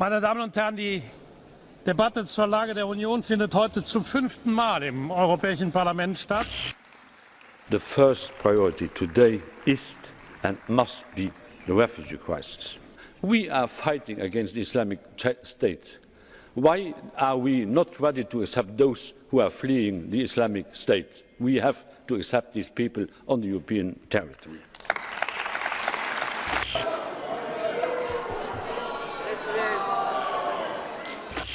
Meine Damen und Herren, die Debatte zur Lage der Union findet heute zum fünften Mal im Europäischen Parlament statt. The first priority today is and must be the refugee crisis. We are fighting against the Islamic State. Why are we not ready to accept those who are fleeing the Islamic State? We have to accept these people on the European territory.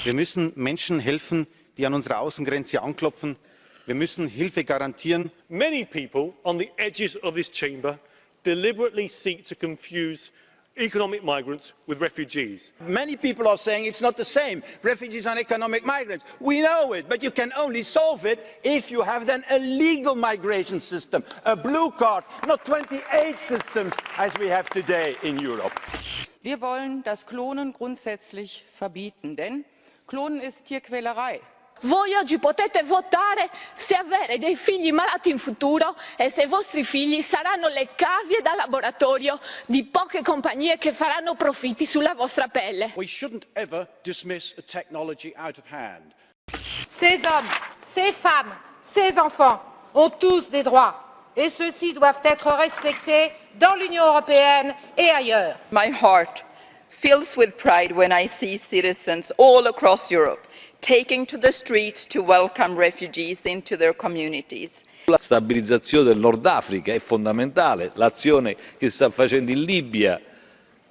Wir müssen Menschen helfen, die an unserer Außengrenze anklopfen. Wir müssen Hilfe garantieren. Many people on the edges of this chamber deliberately seek to confuse economic migrants with refugees. Many people are saying it's not the same. Refugees and economic migrants. We know it, but you can only solve it if you have then a legal migration system, a blue card, not 28 systems as we have today in Europe. Wir wollen das Klonen grundsätzlich verbieten, denn Klonen ist Tierquälerei. Voi oggi potete votare se avere dei figli malati in futuro e se i vostri figli saranno le cavie da laboratorio di poche compagnie che faranno profitti sulla vostra pelle. We shouldn't ever dismiss a technology out of hand. Ces hommes, ces femmes, ces enfants ont tous des droits et ceux-ci doivent être respectés dans l'Union européenne et ailleurs. My heart fills with pride when I see citizens all across Europe taking to the streets to welcome refugees into their communities. La stabilizzazione del Nord Africa è fondamentale, l'azione che sta facendo in Libia,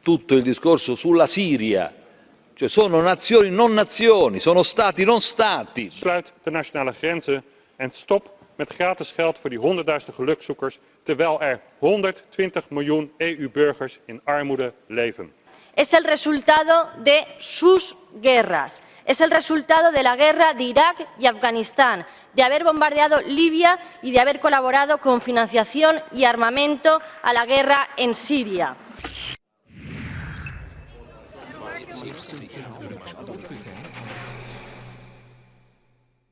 tutto il discorso sulla Siria, cioè sono nazioni non nazioni, sono stati non stati. Sluit de nationale grenzen en stop met gratis geld voor die honderdduizenden gelukzoekers, terwijl er 120 miljoen EU-burgers in armoede leven. Es el resultado de sus guerras. Es el resultado de la guerra de Irak y Afganistán, de haber bombardeado Libia y de haber colaborado con financiación y armamento a la guerra en Siria.